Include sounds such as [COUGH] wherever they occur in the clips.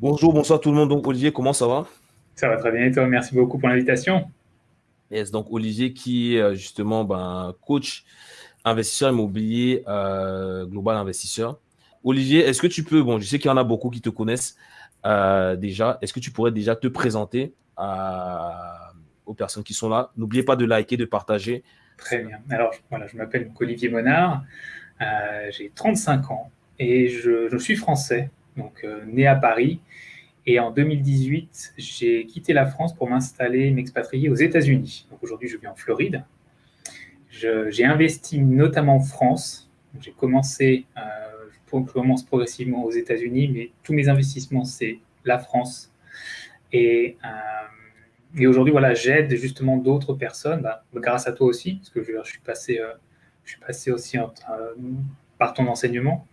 Bonjour, bonsoir tout le monde. Donc, Olivier, comment ça va? Ça va très bien et toi Merci beaucoup pour l'invitation. Yes, donc Olivier qui est euh, justement ben, coach investisseur immobilier euh, global investisseur. Olivier, est-ce que tu peux, bon, je sais qu'il y en a beaucoup qui te connaissent euh, déjà, est-ce que tu pourrais déjà te présenter aux personnes qui sont là? N'oubliez pas de liker, de partager. Très bien. Alors, voilà, je m'appelle Olivier Monard, j'ai 35 ans et je, je suis français donc euh, né à Paris. Et en 2018, j'ai quitté la France pour m'installer, m'expatrier aux États-Unis. Donc aujourd'hui, je vis en Floride. J'ai investi notamment en France. J'ai commencé, euh, je commence progressivement aux États-Unis, mais tous mes investissements, c'est la France. Et, euh, et aujourd'hui, voilà, j'aide justement d'autres personnes, bah, grâce à toi aussi, parce que je, suis, passé, euh, je suis passé aussi par ton enseignement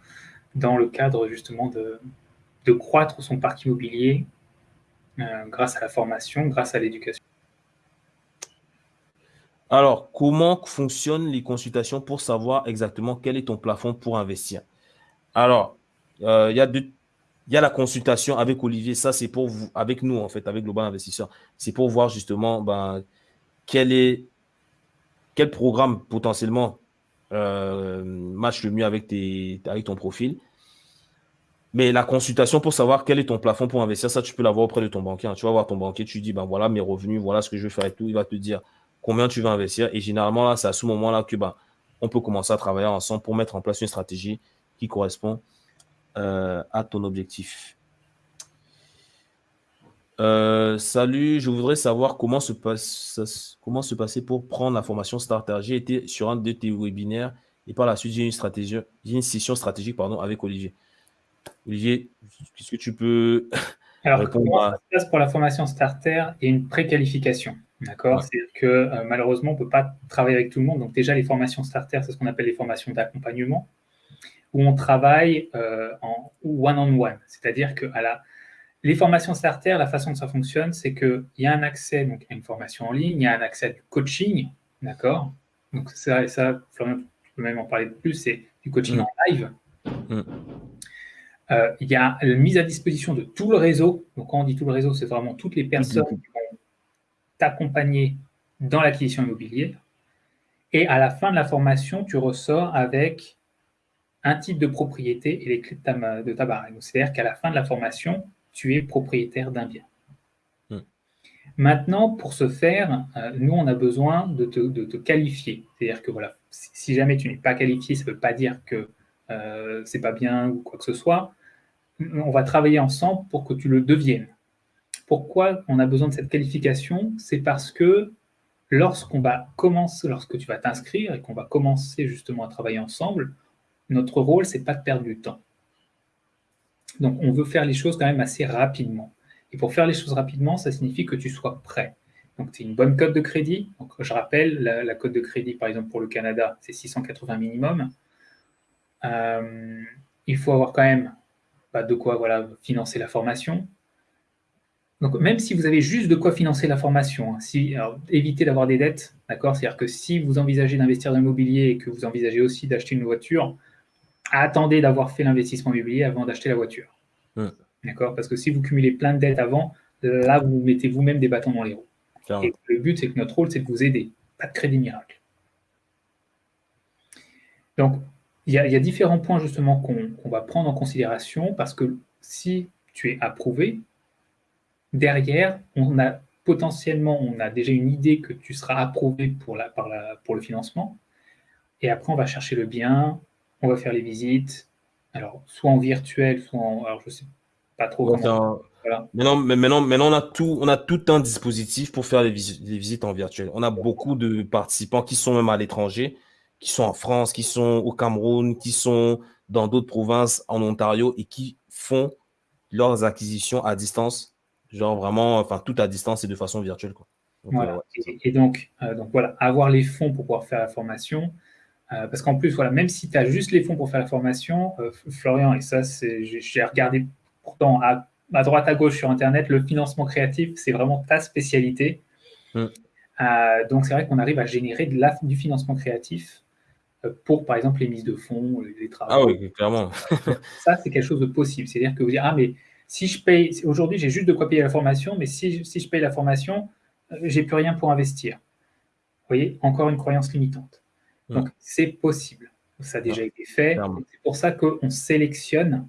dans le cadre justement de, de croître son parc immobilier euh, grâce à la formation, grâce à l'éducation. Alors, comment fonctionnent les consultations pour savoir exactement quel est ton plafond pour investir? Alors, euh, il y, a la consultation avec Olivier, ça c'est pour vous, avec nous en fait, avec Global Investisseur. C'est pour voir justement ben, quel est quel programme potentiellement euh, match le mieux avec ton profil. Mais la consultation pour savoir quel est ton plafond pour investir, ça, tu peux l'avoir auprès de ton banquier. Tu vas voir ton banquier, tu dis, ben voilà mes revenus, voilà ce que je veux faire et tout. Il va te dire combien tu veux investir. Et généralement, là, c'est à ce moment-là que ben, on peut commencer à travailler ensemble pour mettre en place une stratégie qui correspond euh, à ton objectif. Euh, salut, je voudrais savoir comment se, passe, passer pour prendre la formation Starter. J'ai été sur un de tes webinaires et par la suite, j'ai une, stratégie, une session stratégique pardon, avec Olivier. Olivier, est-ce que tu peux [LAUGHS] Alors, comment ça se passe pour la formation starter et une préqualification D'accord? C'est-à-dire que euh, malheureusement, on ne peut pas travailler avec tout le monde. Donc, déjà, les formations starter, c'est ce qu'on appelle les formations d'accompagnement, où on travaille euh, en one-on-one. C'est-à-dire que à la, les formations starter, la façon dont ça fonctionne, c'est qu'il y a un accès donc, à une formation en ligne, il y a un accès à du coaching. D'accord? Donc, ça, ça, Florian, tu peux même en parler de plus, c'est du coaching mm. en live. Mm. Euh, il y a la mise à disposition de tout le réseau. Donc, quand on dit tout le réseau, c'est vraiment toutes les personnes qui vont t'accompagner dans l'acquisition immobilière. Et à la fin de la formation, tu ressors avec un type de propriété et les clés de ta, de ta C'est-à-dire qu'à la fin de la formation, tu es propriétaire d'un bien. Hmm. Maintenant, pour ce faire, euh, nous, on a besoin de te, qualifier. C'est-à-dire que voilà, si, jamais tu n'es pas qualifié, ça ne veut pas dire que euh, c'est pas bien ou quoi que ce soit. On va travailler ensemble pour que tu le deviennes. Pourquoi on a besoin de cette qualification? C'est parce que lorsqu'on va commencer, lorsque tu vas t'inscrire et qu'on va commencer justement à travailler ensemble, notre rôle, c'est pas de perdre du temps. Donc, on veut faire les choses quand même assez rapidement. Et pour faire les choses rapidement, ça signifie que tu sois prêt. Donc, c'est une bonne cote de crédit. Je rappelle, la, la cote de crédit, par exemple, pour le Canada, c'est 680 minimum. Euh, il faut avoir quand même bah, de quoi voilà, financer la formation. Donc, même si vous avez juste de quoi financer la formation, hein, si, évitez d'avoir des dettes, d'accord? C'est-à-dire que si vous envisagez d'investir dans l'immobilier et que vous envisagez aussi d'acheter une voiture, attendez d'avoir fait l'investissement immobilier avant d'acheter la voiture. D'accord? Parce que si vous cumulez plein de dettes avant, là, vous mettez vous-même des bâtons dans les roues. Et le but, c'est que notre rôle, c'est de vous aider, pas de crédit miracle. Donc, il y, a, différents points justement qu'on va prendre en considération parce que si tu es approuvé, derrière, on a potentiellement, on a déjà une idée que tu seras approuvé pour, la, par la, pour le financement. Et après, on va chercher le bien, on va faire les visites, alors soit en virtuel, soit en. Alors, je sais pas trop comment. Maintenant, maintenant, maintenant, on, a tout, on a tout un dispositif pour faire les, les visites en virtuel. On a beaucoup de participants qui sont même à l'étranger qui sont en France, qui sont au Cameroun, qui sont dans d'autres provinces en Ontario et qui font leurs acquisitions à distance, genre vraiment, enfin tout à distance et de façon virtuelle. Quoi. voilà. Euh, et, donc, euh, donc voilà, avoir les fonds pour pouvoir faire la formation. Euh, parce qu'en plus, voilà, même si tu as juste les fonds pour faire la formation, Florian, et ça, j'ai regardé pourtant à, à, droite à gauche sur Internet, le financement créatif, c'est vraiment ta spécialité. Mm. donc c'est vrai qu'on arrive à générer de la, du financement créatif pour, par exemple, les mises de fonds, les travaux. Ah oui, clairement. [LAUGHS] ça, c'est quelque chose de possible. C'est-à-dire que vous dites, ah, mais Si je paye, aujourd'hui, j'ai juste de quoi payer la formation, mais si, je paye la formation, euh, j'ai plus rien pour investir. Vous voyez, encore une croyance limitante. Hmm. Donc, c'est possible. Ça a déjà été fait. C'est pour ça qu'on sélectionne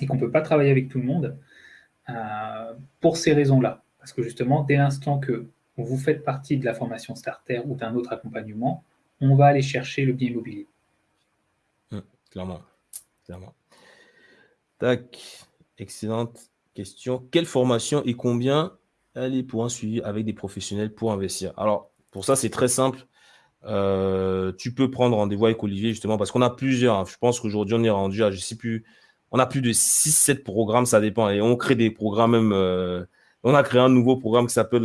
et qu'on ne peut pas travailler avec tout le monde euh, pour ces raisons-là. Parce que justement, dès l'instant que vous faites partie de la formation starter ou d'un autre accompagnement, on va aller chercher le bien immobilier. Hmm, clairement. clairement. Tac. Excellente question. Quelle formation et combien elle est pour un suivi avec des professionnels pour investir? Alors, pour ça, c'est très simple. Euh, tu peux prendre rendez-vous avec Olivier, justement, parce qu'on a plusieurs. Hein. Je pense qu'aujourd'hui, on est rendu à, je ne sais plus, on a plus de 6-7 programmes, ça dépend. Et on crée des programmes même. Euh, on a créé un nouveau programme qui s'appelle,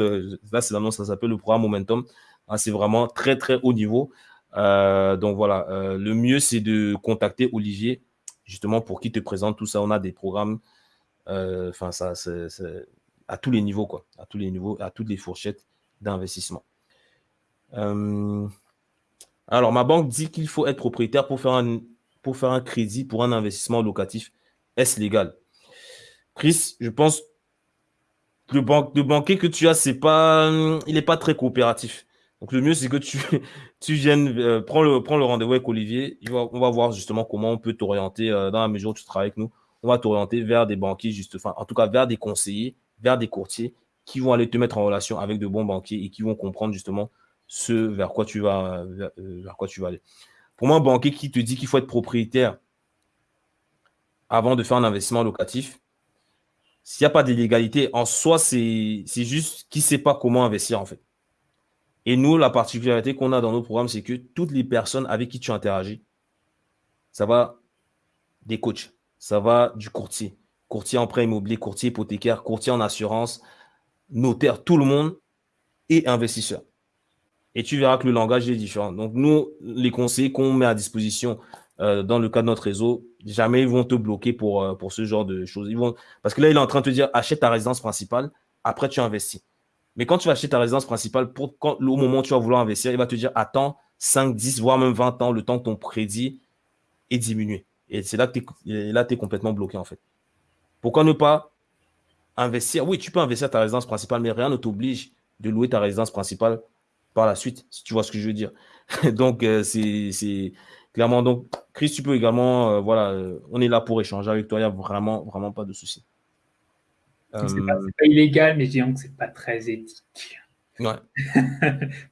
là, c'est l'annonce, ça s'appelle le programme Momentum. Ah, c'est vraiment très, très haut niveau. donc voilà, le mieux, c'est de contacter Olivier, justement, pour qu'il te présente tout ça. On a des programmes euh, enfin, ça, c'est à tous les niveaux, quoi. À tous les niveaux, à toutes les fourchettes d'investissement. Euh, alors, ma banque dit qu'il faut être propriétaire pour faire un, pour faire un crédit pour un investissement locatif. Est-ce légal? Chris, je pense le, le banquier que tu as, c'est pas, il n'est pas très coopératif. Donc, le mieux, c'est que tu, [LAUGHS] tu viennes, euh, prends le, prends le rendez-vous avec Olivier. on va voir justement comment on peut t'orienter dans la mesure où tu travailles avec nous on va t'orienter vers des banquiers, juste, en tout cas vers des conseillers, vers des courtiers qui vont aller te mettre en relation avec de bons banquiers et qui vont comprendre justement ce vers quoi tu vas, vers, euh, quoi tu vas aller. Pour moi, un banquier qui te dit qu'il faut être propriétaire avant de faire un investissement locatif, s'il n'y a pas d'illégalité, en soi, c'est juste qu'il ne sait pas comment investir en fait. Et nous, la particularité qu'on a dans nos programmes, c'est que toutes les personnes avec qui tu interagis, ça va des coachs, ça va du courtier. Courtier en prêt immobilier, courtier hypothécaire, courtier en assurance, notaire, tout le monde et investisseur. Et tu verras que le langage est différent. Donc, nous, les conseils qu'on met à disposition euh, dans le cadre de notre réseau, jamais ils vont te bloquer pour, euh, pour ce genre de choses. Ils vont... Parce que là, il est en train de te dire achète ta résidence principale, après tu investis. Mais quand tu vas acheter ta résidence principale, au moment où tu vas vouloir investir, il va te dire attends 5, 10, voire même 20 ans, le temps que ton crédit est diminué. Et c'est là que tu es, complètement bloqué, en fait. Pourquoi ne pas investir? Oui, tu peux investir ta résidence principale, mais rien ne t'oblige de louer ta résidence principale par la suite, si tu vois ce que je veux dire. [LAUGHS] donc, euh, c'est clairement. Donc, Chris, tu peux également. Euh, voilà, euh, on est là pour échanger avec toi. Il n'y a vraiment, vraiment pas de souci. C'est pas, pas, illégal, mais je dirais que c'est pas très éthique. Ouais. [LAUGHS]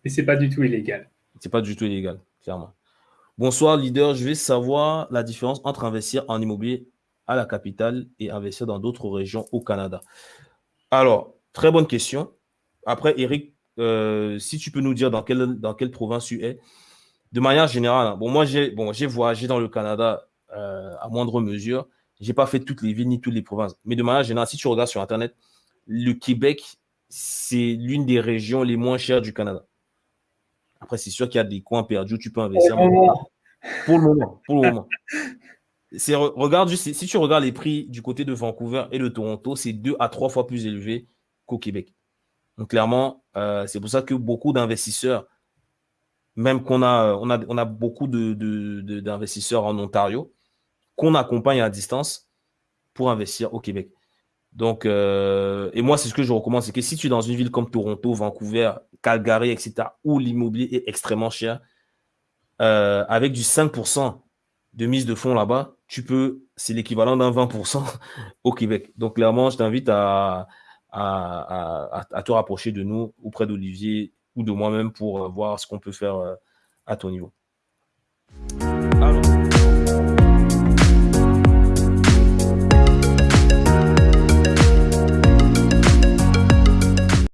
mais c'est pas du tout illégal. C'est pas du tout illégal, clairement. Bonsoir, leader. Je vais savoir la différence entre investir en immobilier à la capitale et investir dans d'autres régions au Canada. Alors, très bonne question. Après, Eric, euh, si tu peux nous dire dans quelle, dans quelle province tu es. De manière générale, hein, bon, moi, j'ai bon, voyagé dans le Canada euh, à moindre mesure. Je n'ai pas fait toutes les villes ni toutes les provinces. Mais de manière générale, si tu regardes sur Internet, le Québec, c'est l'une des régions les moins chères du Canada. Après, c'est sûr qu'il y a des coins perdus, tu peux investir. Pour le moment. Pour le moment. regarde juste, si tu regardes les prix du côté de Vancouver et de Toronto, c'est deux à trois fois plus élevé qu'au Québec. Donc clairement, euh, c'est pour ça que beaucoup d'investisseurs, même qu'on a, on a, on a beaucoup d'investisseurs en Ontario, qu'on accompagne à distance pour investir au Québec. Donc, euh, et moi, c'est ce que je recommande, c'est que si tu es dans une ville comme Toronto, Vancouver, Calgary, etc., où l'immobilier est extrêmement cher, euh, avec du 5% de mise de fonds là-bas, tu peux, c'est l'équivalent d'un 20% [LAUGHS] au Québec. Donc, clairement, je t'invite à, te rapprocher de nous auprès d'Olivier ou de moi-même pour voir ce qu'on peut faire euh, à ton niveau.